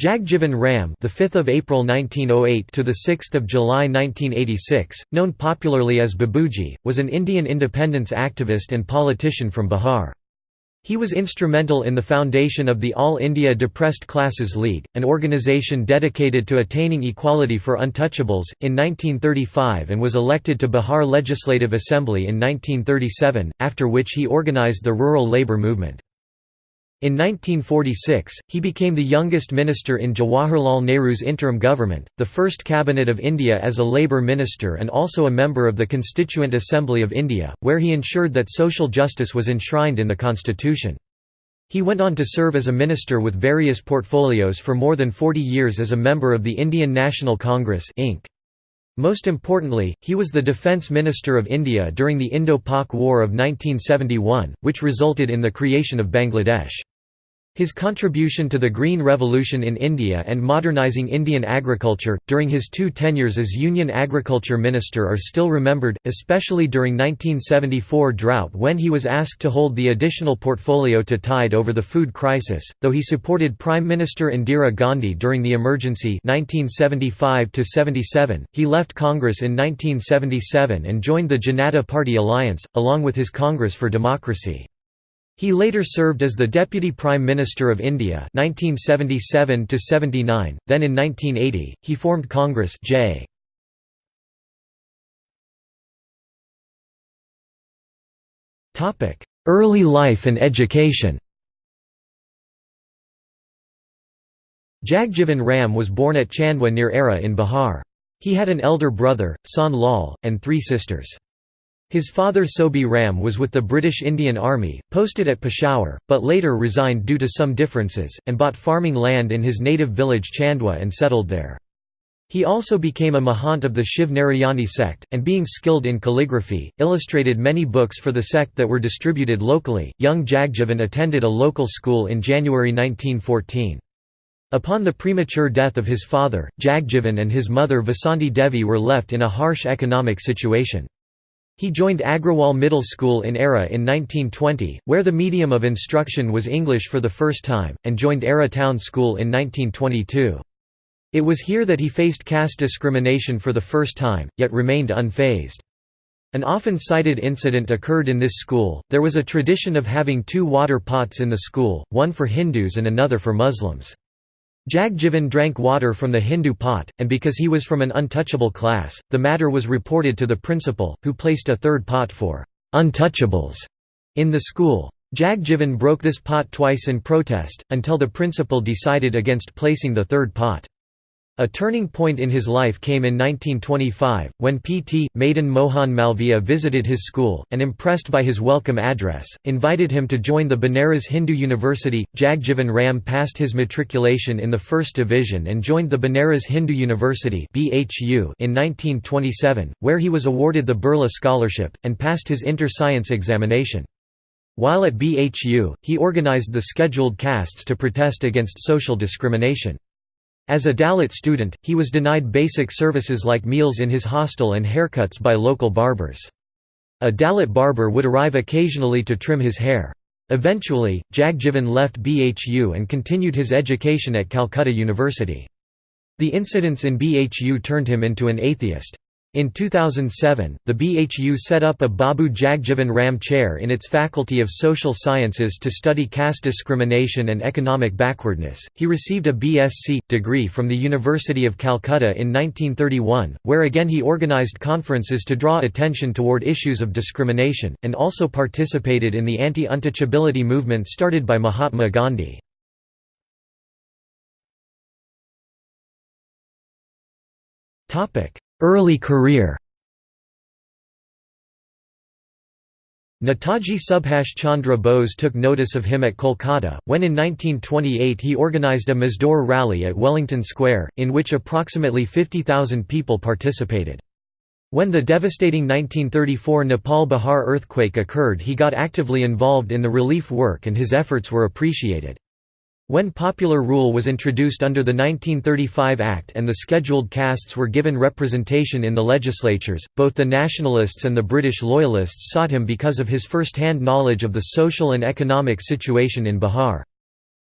Jagjivan Ram, the 5th of April 1908 to the 6th of July 1986, known popularly as Babuji, was an Indian independence activist and politician from Bihar. He was instrumental in the foundation of the All India Depressed Classes League, an organisation dedicated to attaining equality for untouchables, in 1935 and was elected to Bihar Legislative Assembly in 1937, after which he organised the rural labour movement. In 1946, he became the youngest minister in Jawaharlal Nehru's interim government, the first cabinet of India as a labour minister and also a member of the Constituent Assembly of India, where he ensured that social justice was enshrined in the constitution. He went on to serve as a minister with various portfolios for more than 40 years as a member of the Indian National Congress Inc. Most importantly, he was the Defence Minister of India during the Indo-Pak War of 1971, which resulted in the creation of Bangladesh. His contribution to the Green Revolution in India and modernizing Indian agriculture, during his two tenures as Union Agriculture Minister are still remembered, especially during 1974 drought when he was asked to hold the additional portfolio to tide over the food crisis, though he supported Prime Minister Indira Gandhi during the emergency 1975 he left Congress in 1977 and joined the Janata Party alliance, along with his Congress for Democracy. He later served as the Deputy Prime Minister of India 1977 then in 1980, he formed Congress J. Early life and education Jagjivan Ram was born at Chandwa near Arrah in Bihar. He had an elder brother, Son Lal, and three sisters. His father Sobi Ram was with the British Indian Army, posted at Peshawar, but later resigned due to some differences, and bought farming land in his native village Chandwa and settled there. He also became a Mahant of the Shiv Narayani sect, and being skilled in calligraphy, illustrated many books for the sect that were distributed locally. Young Jagjivan attended a local school in January 1914. Upon the premature death of his father, Jagjivan and his mother Vasanti Devi were left in a harsh economic situation. He joined Agrawal Middle School in Arrah in 1920, where the medium of instruction was English for the first time, and joined Arrah Town School in 1922. It was here that he faced caste discrimination for the first time, yet remained unfazed. An often cited incident occurred in this school, there was a tradition of having two water pots in the school, one for Hindus and another for Muslims. Jagjivan drank water from the Hindu pot, and because he was from an untouchable class, the matter was reported to the principal, who placed a third pot for «untouchables» in the school. Jagjivan broke this pot twice in protest, until the principal decided against placing the third pot. A turning point in his life came in 1925, when P.T. Madan Mohan Malviya visited his school, and impressed by his welcome address, invited him to join the Banaras Hindu University. Jagjivan Ram passed his matriculation in the first division and joined the Banaras Hindu University in 1927, where he was awarded the Birla Scholarship, and passed his inter-science examination. While at BHU, he organized the scheduled castes to protest against social discrimination. As a Dalit student, he was denied basic services like meals in his hostel and haircuts by local barbers. A Dalit barber would arrive occasionally to trim his hair. Eventually, Jagjivan left BHU and continued his education at Calcutta University. The incidents in BHU turned him into an atheist. In 2007, the BHU set up a Babu Jagjivan Ram Chair in its Faculty of Social Sciences to study caste discrimination and economic backwardness. He received a BSc degree from the University of Calcutta in 1931, where again he organized conferences to draw attention toward issues of discrimination, and also participated in the anti-untouchability movement started by Mahatma Gandhi. Topic Early career Netaji Subhash Chandra Bose took notice of him at Kolkata, when in 1928 he organised a Mazdoor rally at Wellington Square, in which approximately 50,000 people participated. When the devastating 1934 Nepal-Bihar earthquake occurred he got actively involved in the relief work and his efforts were appreciated. When popular rule was introduced under the 1935 Act and the scheduled castes were given representation in the legislatures, both the nationalists and the British loyalists sought him because of his first-hand knowledge of the social and economic situation in Bihar.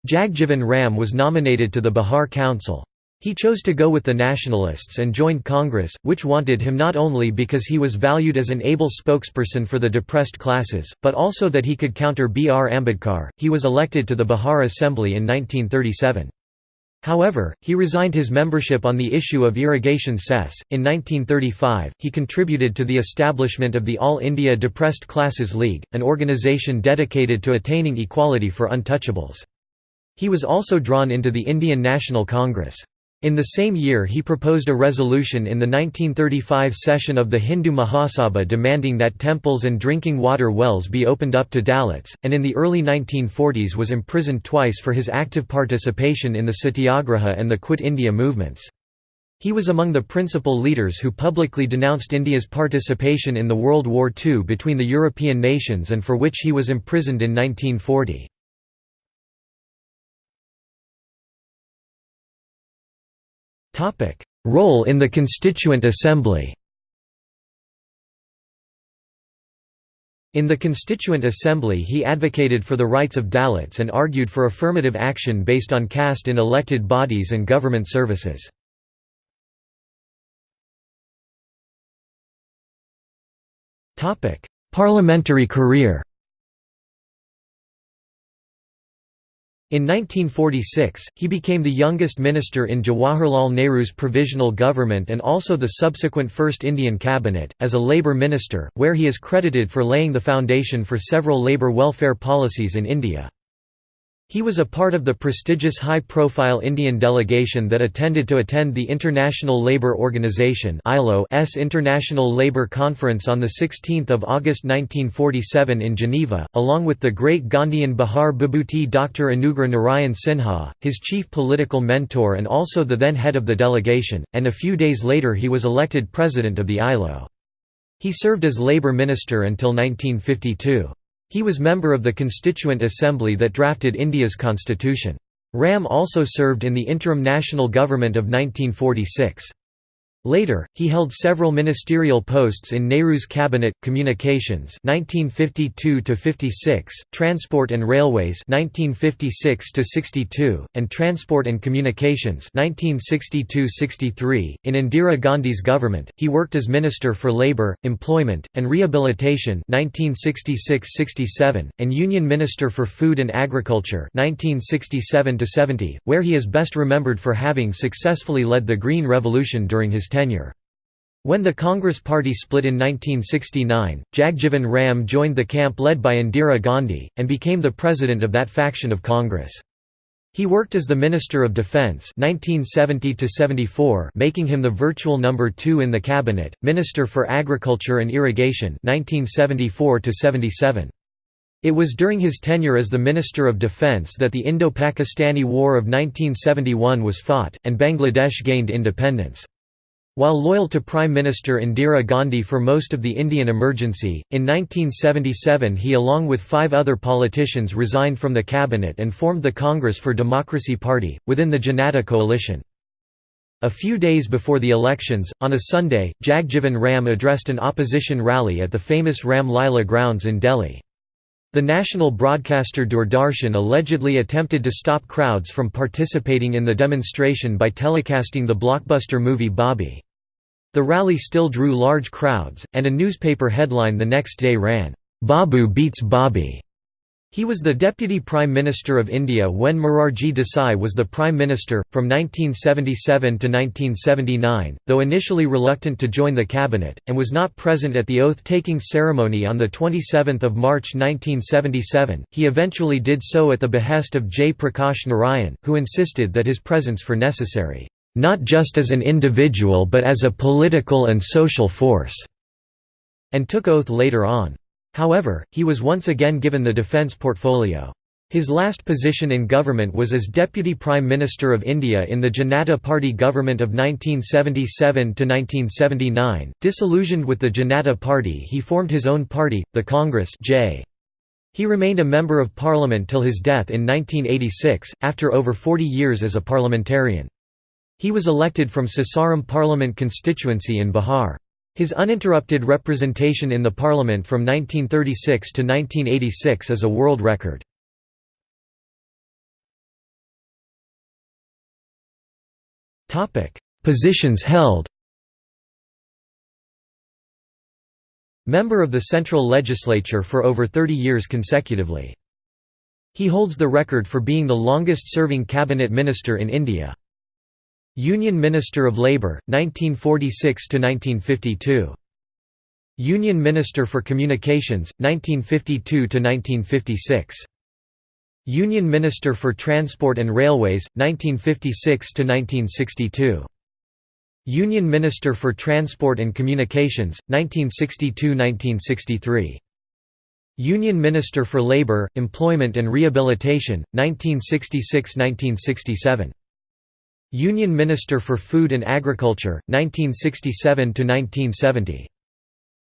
Jagjivan Ram was nominated to the Bihar Council. He chose to go with the nationalists and joined Congress, which wanted him not only because he was valued as an able spokesperson for the depressed classes, but also that he could counter B. R. Ambedkar. He was elected to the Bihar Assembly in 1937. However, he resigned his membership on the issue of irrigation cess. In 1935, he contributed to the establishment of the All India Depressed Classes League, an organisation dedicated to attaining equality for untouchables. He was also drawn into the Indian National Congress. In the same year he proposed a resolution in the 1935 session of the Hindu Mahasabha demanding that temples and drinking water wells be opened up to Dalits, and in the early 1940s was imprisoned twice for his active participation in the Satyagraha and the Quit India movements. He was among the principal leaders who publicly denounced India's participation in the World War II between the European nations and for which he was imprisoned in 1940. Role in the Constituent Assembly. In the Constituent Assembly he advocated for the rights of Dalits and argued for affirmative action based on caste in elected bodies and government services. Parliamentary career In 1946, he became the youngest minister in Jawaharlal Nehru's provisional government and also the subsequent First Indian Cabinet, as a Labour minister, where he is credited for laying the foundation for several labour welfare policies in India. He was a part of the prestigious high-profile Indian delegation that attended to attend the International Labour Organization ILO's International Labour Conference on 16 August 1947 in Geneva, along with the great Gandhian Bihar Bibhuti Dr. Anugrah Narayan Sinha, his chief political mentor and also the then head of the delegation, and a few days later he was elected president of the ILO. He served as labour minister until 1952. He was member of the Constituent Assembly that drafted India's constitution. Ram also served in the interim national government of 1946. Later, he held several ministerial posts in Nehru's cabinet, communications 1952–56, transport and railways 1956–62, and transport and communications 1962–63. In Indira Gandhi's government, he worked as Minister for Labour, Employment, and Rehabilitation 1966–67, and Union Minister for Food and Agriculture 1967–70, where he is best remembered for having successfully led the Green Revolution during his tenure. When the Congress Party split in 1969, Jagjivan Ram joined the camp led by Indira Gandhi, and became the president of that faction of Congress. He worked as the Minister of Defence 1970 making him the virtual number two in the cabinet, Minister for Agriculture and Irrigation 1974 -77. It was during his tenure as the Minister of Defence that the Indo-Pakistani War of 1971 was fought, and Bangladesh gained independence. While loyal to Prime Minister Indira Gandhi for most of the Indian emergency, in 1977 he along with five other politicians resigned from the cabinet and formed the Congress for Democracy Party, within the Janata coalition. A few days before the elections, on a Sunday, Jagjivan Ram addressed an opposition rally at the famous Ram Lila grounds in Delhi. The national broadcaster Doordarshan allegedly attempted to stop crowds from participating in the demonstration by telecasting the blockbuster movie Bobby. The rally still drew large crowds, and a newspaper headline the next day ran, "'Babu beats Bobby'". He was the Deputy Prime Minister of India when Morarji Desai was the Prime Minister, from 1977 to 1979, though initially reluctant to join the cabinet, and was not present at the oath-taking ceremony on 27 March 1977, he eventually did so at the behest of Jayaprakash Narayan, who insisted that his presence for necessary not just as an individual but as a political and social force", and took oath later on. However, he was once again given the defence portfolio. His last position in government was as Deputy Prime Minister of India in the Janata Party government of 1977 to 1979. Disillusioned with the Janata Party he formed his own party, the Congress J. He remained a Member of Parliament till his death in 1986, after over 40 years as a parliamentarian. He was elected from Sasaram parliament constituency in Bihar. His uninterrupted representation in the parliament from 1936 to 1986 is a world record. Positions held Member of the Central Legislature for over 30 years consecutively. He holds the record for being the longest-serving cabinet minister in India. Union Minister of Labour, 1946–1952. Union Minister for Communications, 1952–1956. Union Minister for Transport and Railways, 1956–1962. Union Minister for Transport and Communications, 1962–1963. Union Minister for Labour, Employment and Rehabilitation, 1966–1967. Union Minister for Food and Agriculture, 1967–1970.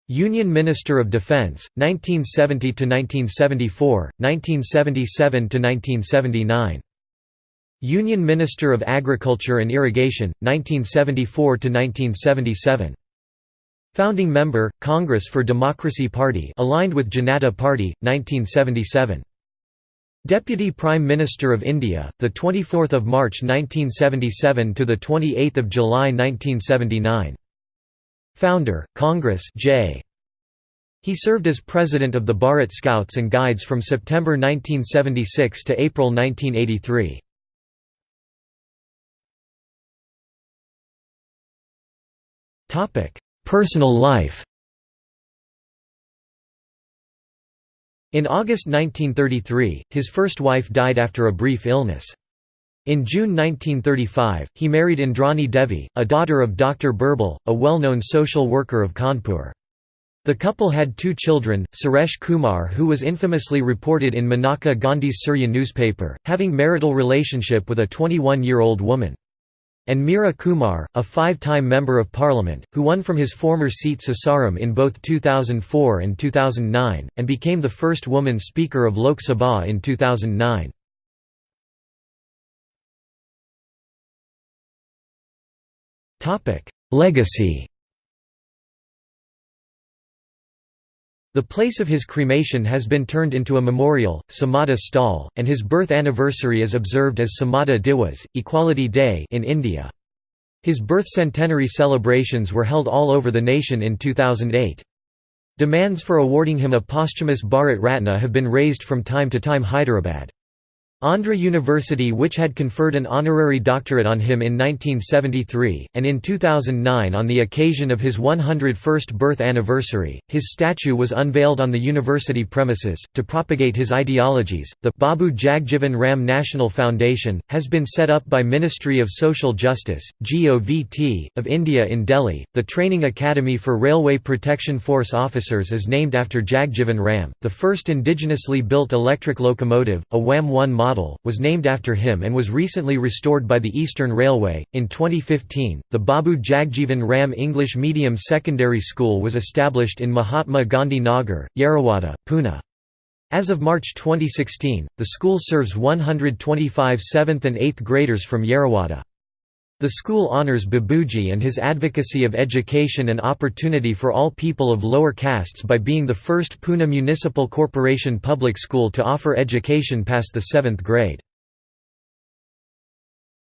Union Minister of Defense, 1970–1974, 1977–1979. Union Minister of Agriculture and Irrigation, 1974–1977. Founding member, Congress for Democracy Party aligned with Janata Party, 1977. Deputy Prime Minister of India, the 24th of March 1977 to the 28th of July 1979. Founder, Congress J. He served as president of the Bharat Scouts and Guides from September 1976 to April 1983. Topic: Personal life In August 1933, his first wife died after a brief illness. In June 1935, he married Indrani Devi, a daughter of Dr. Birbal, a well-known social worker of Kanpur. The couple had two children, Suresh Kumar who was infamously reported in Maneka Gandhi's Surya newspaper, having marital relationship with a 21-year-old woman and Meera Kumar, a five-time Member of Parliament, who won from his former seat Sasaram in both 2004 and 2009, and became the first woman Speaker of Lok Sabha in 2009. Legacy The place of his cremation has been turned into a memorial, Samata Sthal, and his birth anniversary is observed as Samata Diwas, Equality Day in India. His birth centenary celebrations were held all over the nation in 2008. Demands for awarding him a posthumous Bharat Ratna have been raised from time to time Hyderabad. Andhra University which had conferred an honorary doctorate on him in 1973, and in 2009 on the occasion of his 101st birth anniversary, his statue was unveiled on the university premises. To propagate his ideologies, the Babu Jagjivan Ram National Foundation, has been set up by Ministry of Social Justice, GOVT, of India in Delhi. The Training Academy for Railway Protection Force officers is named after Jagjivan Ram. The first indigenously built electric locomotive, a WAM 1 model model, was named after him and was recently restored by the Eastern Railway. In 2015, the Babu Jagjivan Ram English Medium Secondary School was established in Mahatma Gandhi Nagar, Yerwada, Pune. As of March 2016, the school serves 125 7th and 8th graders from Yerwada. The school honors Babuji and his advocacy of education and opportunity for all people of lower castes by being the first Pune Municipal Corporation public school to offer education past the 7th grade.